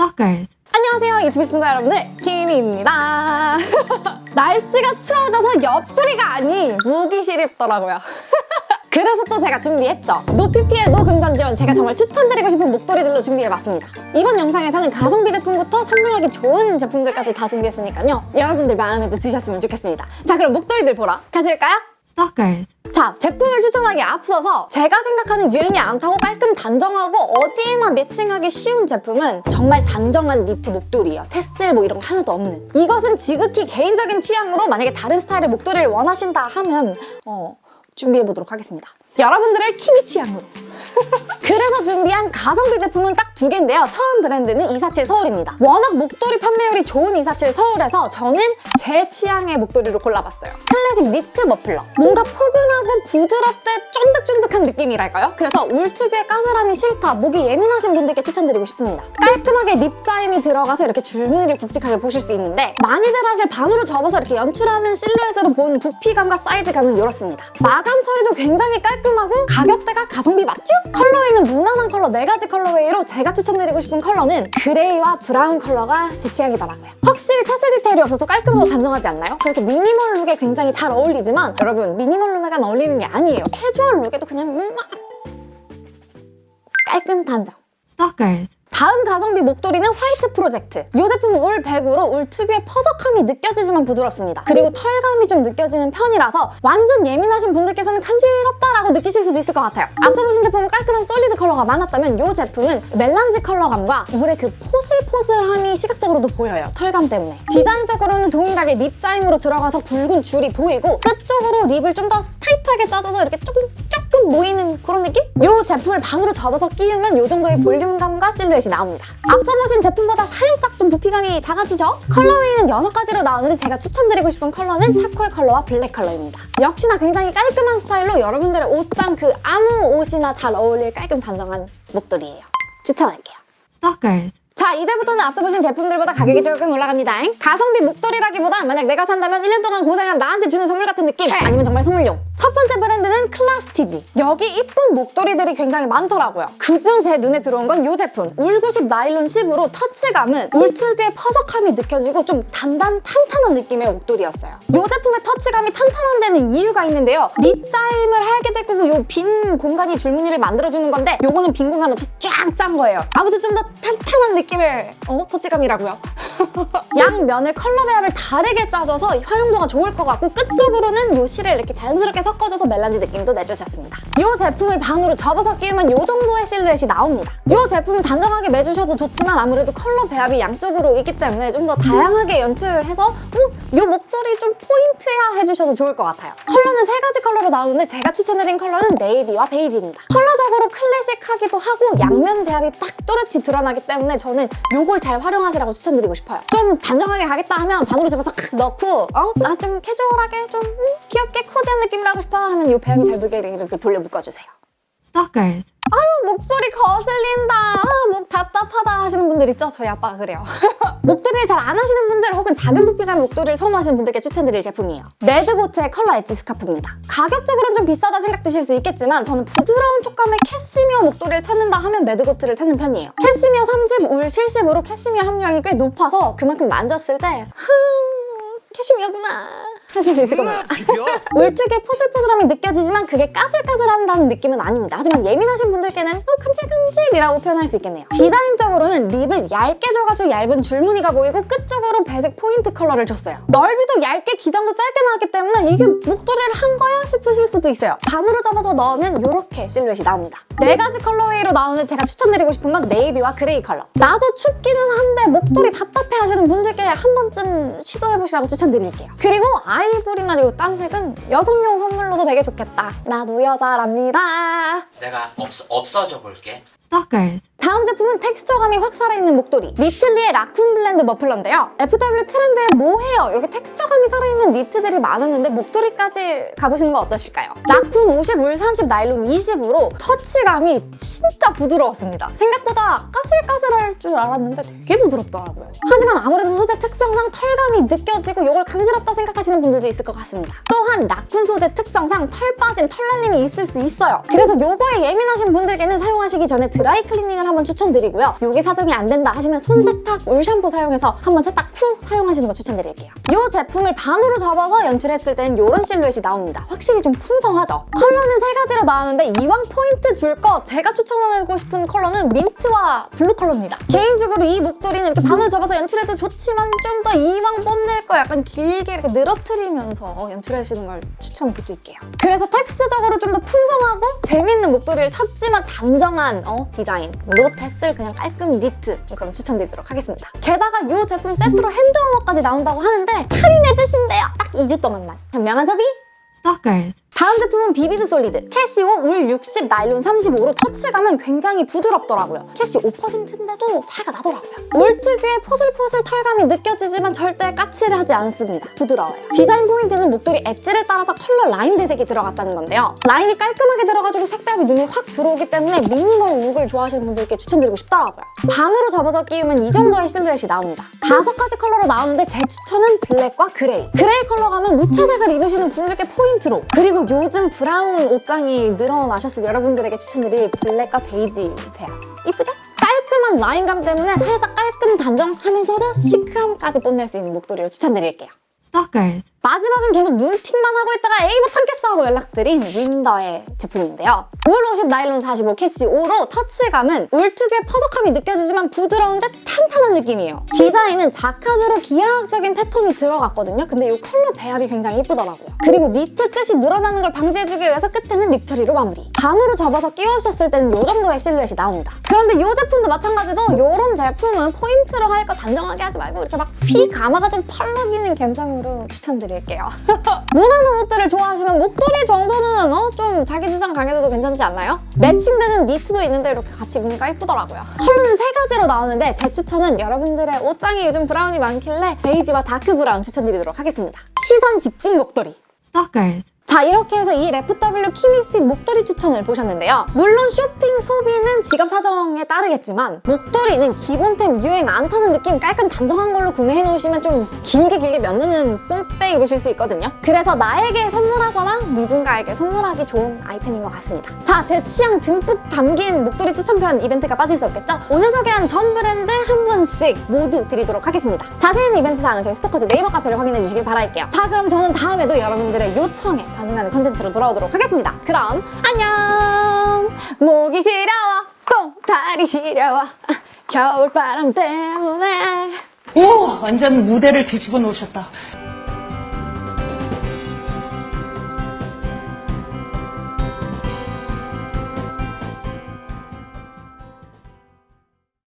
Stalkers. 안녕하세요 유튜브 시청자 여러분들. 키미입니다. 날씨가 추워져서 옆구리가 아닌 목이 시립더라고요. 그래서 또 제가 준비했죠. 노피피의 노금전 지원 제가 정말 추천드리고 싶은 목도리들로 준비해봤습니다. 이번 영상에서는 가성비 제품부터 선물하기 좋은 제품들까지 다 준비했으니까요. 여러분들 마음에 드셨으면 좋겠습니다. 자 그럼 목도리들 보러 가실까요? Stalkers. 자, 제품을 추천하기에 앞서서 제가 생각하는 유행이 안 타고 깔끔 단정하고 어디에나 매칭하기 쉬운 제품은 정말 단정한 니트 목도리예요. 테슬 뭐 이런 거 하나도 없는. 이것은 지극히 개인적인 취향으로 만약에 다른 스타일의 목도리를 원하신다 하면 어, 준비해보도록 하겠습니다. 여러분들의 키위 취향으로. 그래서 준비한 가성비 제품은 딱 두 개인데요. 처음 브랜드는 247 서울입니다. 워낙 목도리 판매율이 좋은 247 서울에서 저는 제 취향의 목도리를 골라봤어요. 클래식 니트 머플러. 뭔가 포근하고 부드럽되 쫀득쫀득한 느낌이랄까요? 그래서 울 특유의 까슬함이 싫다, 목이 예민하신 분들께 추천드리고 싶습니다. 깔끔하게 rib 짜임이 들어가서 이렇게 줄무늬를 굵직하게 보실 수 있는데 많이들 하실 반으로 접어서 이렇게 연출하는 실루엣으로 본 부피감과 사이즈감은 이렇습니다. 마감 처리도 굉장히 깔끔하고 가격대가 가성비 맞죠? colorway는 무난한 컬러 4가지 colorway로 제가 추천드리고 싶은 컬러는 gray와 brown 컬러가 제 취향이더라고요. 확실히 tassel 디테일이 없어서 깔끔하고 단정하지 않나요? 그래서 minimal look에 굉장히 잘 어울리지만 여러분 minimal look에만 어울리는 게 아니에요. 캐주얼 look에도 그냥 음, 깔끔 단정. Stalkers. 다음 가성비 목도리는 화이트 프로젝트. 이 제품은 울 100으로 울 특유의 퍼석함이 느껴지지만 부드럽습니다. 그리고 털감이 좀 느껴지는 편이라서 완전 예민하신 분들께서는 간지럽다라고 느끼실 수도 있을 것 같아요. 앞서 보신 제품은 깔끔한 solid 컬러가 많았다면 이 제품은 melange 컬러감과 울의 그 포슬포슬함이 시각적으로도 보여요. 털감 때문에. 디자인적으로는 동일하게 rib 짜임으로 들어가서 굵은 줄이 보이고 끝쪽으로 rib을 좀 더 타이트하게 짜줘서 이렇게 조금 조금 모이는 그런 느낌? 이 제품을 반으로 접어서 끼우면 이 정도의 볼륨감과 실루엣이 나옵니다. 앞서 보신 제품보다 살짝 좀 부피감이 작아지죠? colorway는 6가지로 나오는데 제가 추천드리고 싶은 컬러는 charcoal 컬러와 블랙 컬러입니다. 역시나 굉장히 깔끔한 스타일로 여러분들의 옷장 그 아무 옷이나 잘 어울릴 깔끔 단정한 목도리예요. 추천할게요. Stalkers. 자 이제부터는 앞서 보신 제품들보다 가격이 조금 올라갑니다. 가성비 목도리라기보다 만약 내가 산다면 1년 동안 고생한 나한테 주는 선물 같은 느낌 아니면 정말 선물용. 첫 번째 브랜드는 클라스티지. 여기 이쁜 목도리들이 굉장히 많더라고요. 그중 제 눈에 들어온 건 이 제품. 울90 나일론 10으로 터치감은 울 특유의 퍼석함이 느껴지고 좀 단단 탄탄한 느낌의 목도리였어요. 이 제품의 터치감이 탄탄한 데는 이유가 있는데요. rib 짜임을 하게 되고 이 빈 공간이 줄무늬를 만들어주는 건데 요거는 빈 공간 없이 쫙 짠 거예요. 아무튼 좀 더 탄탄한 느낌의 어? 터치감이라고요. 양면을 컬러 배합을 다르게 짜줘서 활용도가 좋을 것 같고 끝쪽으로는 요 실을 이렇게 자연스럽게 섞어줘서 melange 느낌도 내주셨습니다. 이 제품을 반으로 접어서 끼우면 이 정도의 실루엣이 나옵니다. 이 제품은 단정하게 매주셔도 좋지만 아무래도 컬러 배합이 양쪽으로 있기 때문에 좀 더 다양하게 연출해서 음, 이 목도리 좀 포인트야 해주셔도 좋을 것 같아요. 컬러는 세 가지 컬러로 나오는데 제가 추천드린 컬러는 navy와 베이지입니다. 컬러적으로 클래식하기도 하고 양면 배합이 딱 또렷이 드러나기 때문에 저는 이걸 잘 활용하시라고 추천드리고 싶어요 좀 단정하게 가겠다 하면 반으로 접어서 칵 넣고 어? 나 좀 캐주얼하게 좀 음, 귀엽게 cozy한 느낌을 하고 싶어 하면 이 배합이 잘 되게 이렇게 돌려 묶어주세요 Stalkers. 아유 목도리 거슬린다 아, 목 분들 있죠? 저희 아빠가 그래요. 목도리를 잘 안 하시는 분들 혹은 작은 부피감의 목도리를 선호하시는 분들께 추천드릴 제품이에요. 매드고트의 컬러 엣지 스카프입니다. 가격적으로는 좀 비싸다 생각되실 수 있겠지만 저는 부드러운 촉감의 캐시미어 목도리를 찾는다 하면 매드고트를 찾는 편이에요. 캐시미어 30, 울 70으로 캐시미어 함량이 꽤 높아서 그만큼 만졌을 때 흠, 캐시미어구나 있을 겁니다 울 특유의 포슬포슬함이 느껴지지만 그게 까슬까슬한다는 느낌은 아닙니다. 하지만 예민하신 분들께는 어, 간질간질이라고 표현할 수 있겠네요. 디자인적으로는 rib을 얇게 줘가지고 얇은 줄무늬가 보이고 끝쪽으로 배색 포인트 컬러를 줬어요. 넓이도 얇게 기장도 짧게 나왔기 때문에 이게 목도리를 한 거야 싶으실 수도 있어요. 반으로 접어서 넣으면 이렇게 실루엣이 나옵니다. 네 가지 colorway로 나오는데 제가 추천드리고 싶은 건 navy와 gray 컬러. 나도 춥기는 한데 목도리 답답해 하시는 분들께 한 번쯤 시도해보시라고 추천드릴게요. 그리고 아이보리나 이 딴색은 여성용 선물로도 되게 좋겠다. 나도 여자랍니다. 내가 없, 없어져 볼게. Stalkers. 다음 제품은 texture감이 확 살아있는 목도리 니틀리의 라쿤 blend 머플러인데요 FW 트렌드의 모헤어 이렇게 texture감이 살아있는 니트들이 많았는데 목도리까지 가보시는 건 어떠실까요? 라쿤 50, 울 30, 나일론 20으로 터치감이 진짜 부드러웠습니다 생각보다 까슬까슬할 줄 알았는데 되게 부드럽더라고요 하지만 아무래도 소재 특성상 털감이 느껴지고 이걸 간지럽다 생각하시는 분들도 있을 것 같습니다 또한 라쿤 소재 특성상 털 빠진 털 날림이 있을 수 있어요 그래서 요거에 예민하신 분들께는 사용하시기 전에 드라이 클리닝을 한번 추천 추천드리고요. 요게 사정이 안 된다 하시면 손세탁 물 샴푸 사용해서 한번 세탁 후 사용하시는 거 추천드릴게요. 이 제품을 반으로 접어서 연출했을 땐 이런 실루엣이 나옵니다. 확실히 좀 풍성하죠? 컬러는 세 가지로 나오는데 이왕 포인트 줄 거 제가 추천하고 싶은 컬러는 민트와 블루 컬러입니다. 개인적으로 이 목도리는 이렇게 반으로 접어서 연출해도 좋지만 좀 더 이왕 뽐낼 거 약간 길게 이렇게 늘어뜨리면서 연출하시는 걸 추천드릴게요. 그래서 texture적으로 좀 더 풍성하고 재밌는 목도리를 찾지만 단정한 어, 디자인 노테스를 그냥 깔끔 니트 그럼 추천드리도록 하겠습니다. 게다가 이 제품 세트로 hand warmer까지 나온다고 하는데 할인해 주신대요. 딱 2주 동안만. 현명한 소비! Stalkers. 다음 제품은 vivid solid 캐시 5 울 60, 나일론 35로 터치감은 굉장히 부드럽더라고요. 캐시 5%인데도 차이가 나더라고요. 울 특유의 포슬포슬 털감이 느껴지지만 절대 까칠까칠하지 않습니다. 부드러워요. 디자인 포인트는 목도리 엣지를 따라서 컬러 라인 배색이 들어갔다는 건데요. 라인이 깔끔하게 들어가지고 색감이 눈에 확 들어오기 때문에 minimal look을 좋아하시는 분들께 추천드리고 싶더라고요. 반으로 접어서 끼우면 이 정도의 실루엣이 나옵니다. 다섯 가지 컬러로 나오는데 제 추천은 블랙과 그레이. 그레이 컬러 가면 무채색을 입으시는 분들께 포인트 로 그리고 요즘 브라운 옷장이 늘어나셨을 여러분들에게 추천드릴 블랙과 베이지 pair. 이쁘죠? 깔끔한 라인감 때문에 살짝 깔끔 단정하면서도 시크함까지 뽐낼 수 있는 목도리를 추천드릴게요. Stalkers. 마지막은 계속 눈팅만 하고 있다가 에이 못 참겠어 하고 연락드린 윈더의 제품인데요. 울 50, 나일론 45, 캐시 5로 터치감은 울 특유의 퍼석함이 느껴지지만 부드러운데 탄탄한 느낌이에요. 디자인은 자카드로 기하학적인 패턴이 들어갔거든요. 근데 이 컬러 배합이 굉장히 예쁘더라고요. 그리고 니트 끝이 늘어나는 걸 방지해주기 위해서 끝에는 rib 처리로 마무리. 반으로 접어서 끼우셨을 때는 이 정도의 실루엣이 나옵니다. 그런데 이 제품도 마찬가지로 이런 제품은 포인트로 할 거 단정하게 하지 말고 이렇게 막 휘감아가 좀 펄럭이는 감성으로 추천드 릴게요. 무난한 옷들을 좋아하시면 목도리 정도는 어? 좀 자기 주장 강해도 괜찮지 않나요? 매칭되는 니트도 있는데 이렇게 같이 입으니까 예쁘더라고요. 컬러는 세 가지로 나오는데 제 추천은 여러분들의 옷장에 요즘 브라운이 많길래 베이지와 dark brown 추천드리도록 하겠습니다. 시선 집중 목도리. Stalkers. 자 이렇게 해서 이 FW 키미's pick 목도리 추천을 보셨는데요. 물론 쇼핑 소비는 지갑 사정에 따르겠지만 목도리는 기본템 유행 안 타는 느낌 깔끔 단정한 걸로 구매해 놓으시면 좀 길게 길게 몇 년은 뽕빼 입으실 수 있거든요. 그래서 나에게 선물하거나 누군가에게 선물하기 좋은 아이템인 것 같습니다. 자 제 취향 듬뿍 담긴 목도리 추천편 이벤트가 빠질 수 없겠죠? 오늘 소개한 전 브랜드 한 분씩 모두 드리도록 하겠습니다. 자세한 이벤트 사항은 저희 스토커즈 네이버 카페를 확인해 주시길 바랄게요. 자 그럼 저는 다음에도 여러분들의 요청에 반응하는 컨텐츠로 돌아오도록 하겠습니다. 그럼 안녕! 목이 시려워 꽁다리 시려워 겨울바람 때문에 오, 완전 무대를 뒤집어 놓으셨다.